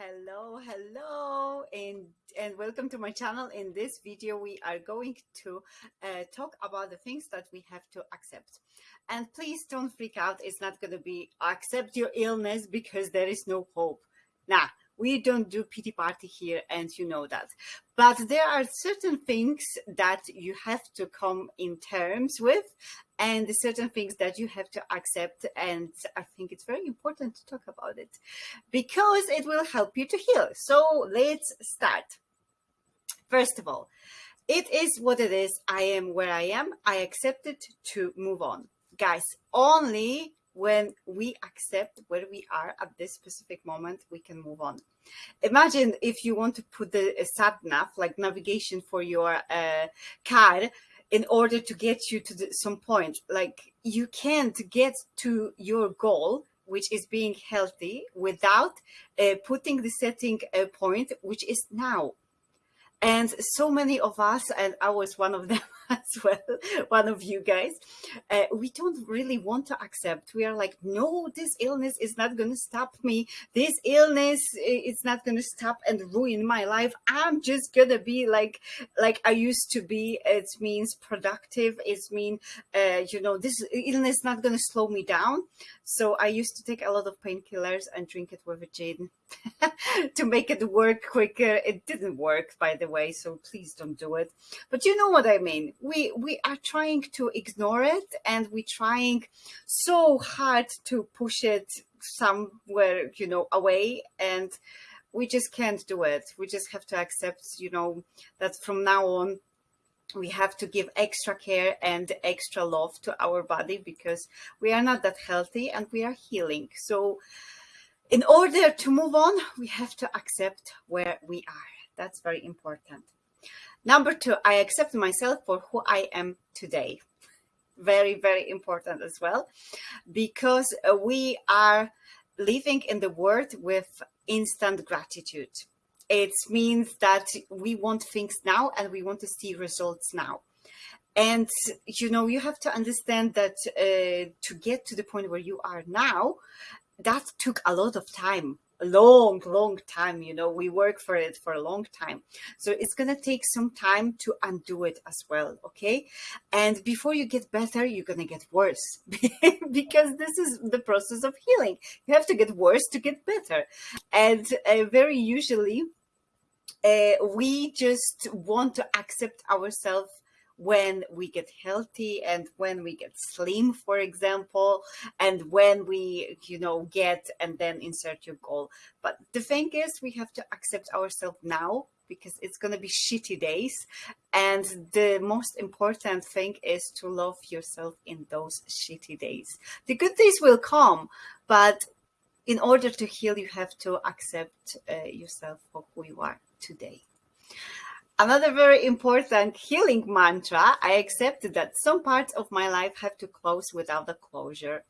Hello, hello, and and welcome to my channel. In this video, we are going to uh, talk about the things that we have to accept. And please don't freak out. It's not going to be accept your illness because there is no hope. Nah, we don't do pity party here, and you know that. But there are certain things that you have to come in terms with, and certain things that you have to accept. And I think it's very important to talk about it because it will help you to heal. So let's start. First of all, it is what it is. I am where I am. I accept it to move on. Guys, only when we accept where we are at this specific moment, we can move on. Imagine if you want to put the sat nav, like navigation for your uh, car, in order to get you to the, some point. Like you can't get to your goal, which is being healthy, without uh, putting the setting uh, point, which is now. And so many of us, and I was one of them as well, one of you guys, uh, we don't really want to accept. We are like, no, this illness is not going to stop me. This illness is not going to stop and ruin my life. I'm just going to be like, like I used to be. It means productive. It means, uh, you know, this illness not going to slow me down. So I used to take a lot of painkillers and drink it with a gin to make it work quicker. It didn't work, by the way, so please don't do it. But you know what I mean. We we are trying to ignore it, and we're trying so hard to push it somewhere, you know, away, and we just can't do it. We just have to accept, you know, that from now on we have to give extra care and extra love to our body because we are not that healthy and we are healing. So in order to move on, we have to accept where we are. That's very important. Number two, I accept myself for who I am today. Very, very important as well, because uh, we are living in the world with instant gratitude. It means that we want things now and we want to see results now. And, you know, you have to understand that uh, to get to the point where you are now, that took a lot of time a long long time you know we work for it for a long time. So it's going to take some time to undo it as well okay? And before you get better you're going to get worse because this is the process of healing. You have to get worse to get better. And uh, very usually uh, we just want to accept ourselves when we get healthy and when we get slim, for example, and when we, you know, get and then insert your goal. But the thing is, we have to accept ourselves now because it's going to be shitty days. And the most important thing is to love yourself in those shitty days. The good days will come, but in order to heal, you have to accept uh, yourself for who you are today. Another very important healing mantra, I accepted that some parts of my life have to close without a closure.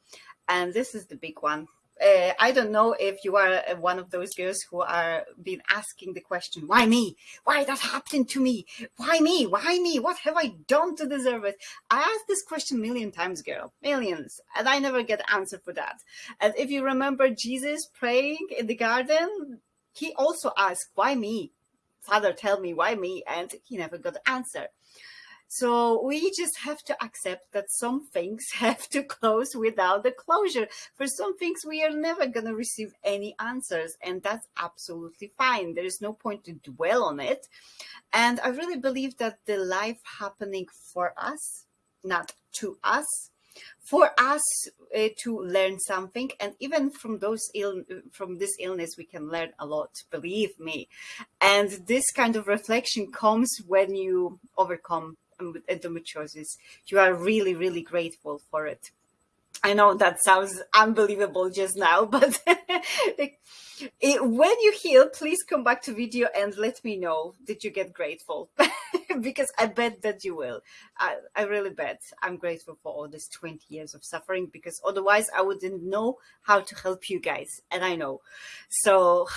And this is the big one. Uh, I don't know if you are one of those girls who are been asking the question, why me? Why that happened to me? Why me? Why me? What have I done to deserve it? I asked this question million times, girl, millions, and I never get answer for that. And if you remember Jesus praying in the garden, he also asked, why me? Father tell me why me and he never got the answer so we just have to accept that some things have to close without the closure. For some things, we are never going to receive any answers, and that's absolutely fine. There is no point to dwell on it. And I really believe that the life happening for us, not to us, for us uh, to learn something and even from those ill from this illness we can learn a lot believe me. And this kind of reflection comes when you overcome endometriosis. You are really really grateful for it I know that sounds unbelievable just now, but it, when you heal, please come back to video and let me know did you get grateful because I bet that you will. I, I really bet I'm grateful for all this 20 years of suffering because otherwise I wouldn't know how to help you guys. And I know. So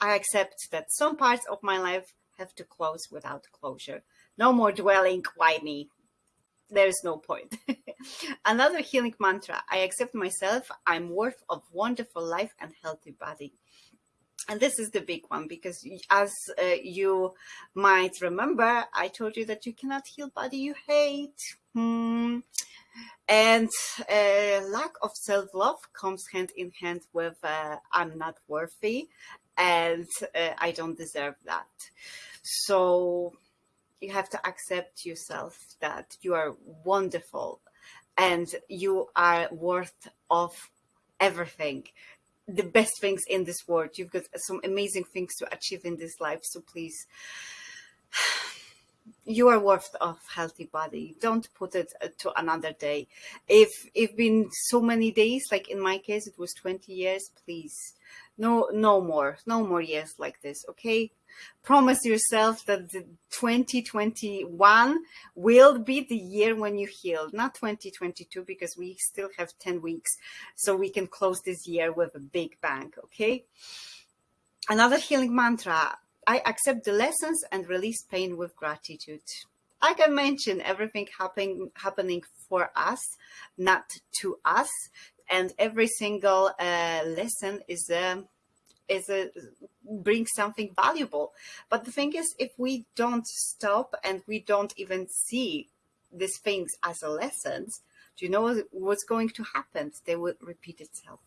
I accept that some parts of my life have to close without closure. No more dwelling, why me? There is no point. Another healing mantra, I accept myself, I'm worth of wonderful life and healthy body. and this is the big one because as uh, you might remember i told you that you cannot heal body you hate hmm. and uh, lack of self-love comes hand in hand with uh, i'm not worthy and uh, i don't deserve that so you have to accept yourself that you are wonderful and you are worth of everything the best things in this world. You've got some amazing things to achieve in this life. So please, you are worth of healthy body. Don't put it uh, to another day. If it's been so many days, like in my case, it was 20 years, please, no, no more, no more years like this. Okay promise yourself that the 2021 will be the year when you heal, not 2022, because we still have 10 weeks. So we can close this year with a big bang, okay? Another healing mantra, I accept the lessons and release pain with gratitude. Like I mentioned, everything happening, happening for us, not to us. And every single uh, lesson is a um, is a bring something valuable. But the thing is, if we don't stop and we don't even see these things as a lessons, do you know what's going to happen? They will repeat itself.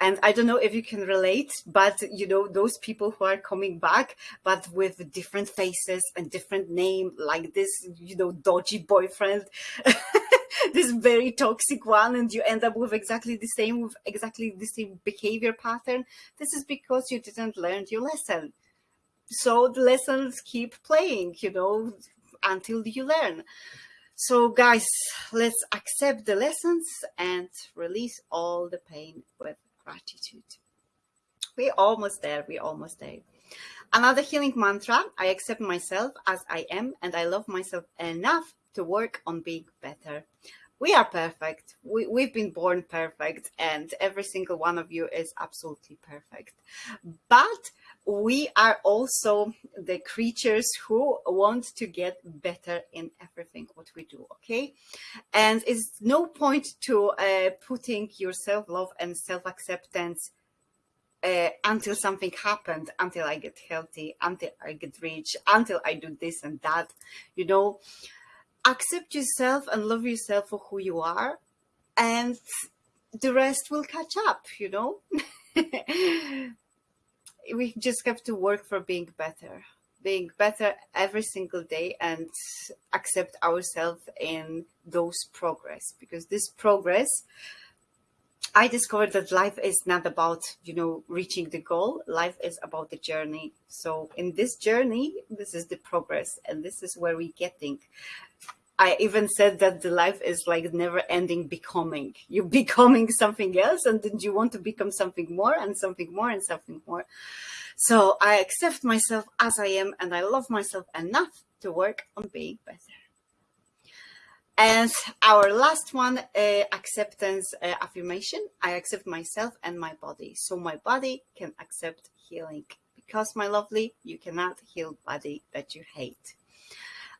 And I don't know if you can relate, but you know, those people who are coming back, but with different faces and different name, like this, you know, dodgy boyfriend. this very toxic one and you end up with exactly the same with exactly the same behavior pattern. This is because you didn't learn your lesson. So the lessons keep playing you know until you learn. So guys let's accept the lessons and release all the pain with gratitude. We're almost there we're almost there. Another healing mantra i accept myself as i am and i love myself enough to work on being better. We are perfect. We, we've been born perfect, and every single one of you is absolutely perfect. But we are also the creatures who want to get better in everything what we do okay and it's no point to uh, putting your self-love and self-acceptance uh, until something happened until i get healthy until i get rich until i do this and that you know accept yourself and love yourself for who you are and the rest will catch up you know? We just have to work for being better being better every single day and accept ourselves in those progress because this progress I discovered that life is not about, you know, reaching the goal. Life is about the journey. So in this journey, this is the progress and this is where we're getting. I even said that the life is like never ending becoming. You're becoming something else and then you want to become something more and something more and something more. So I accept myself as I am and I love myself enough to work on being better. And our last one, uh, acceptance uh, affirmation. I accept myself and my body. So my body can accept healing. Because my lovely, you cannot heal body that you hate.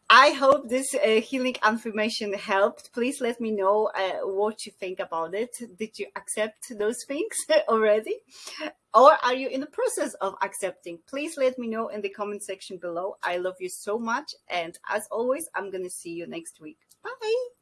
I hope this uh, healing affirmation helped. Please let me know uh, what you think about it. Did you accept those things already? Or are you in the process of accepting? Please let me know in the comment section below. I love you so much. And as always, I'm going to see you next week. Bye.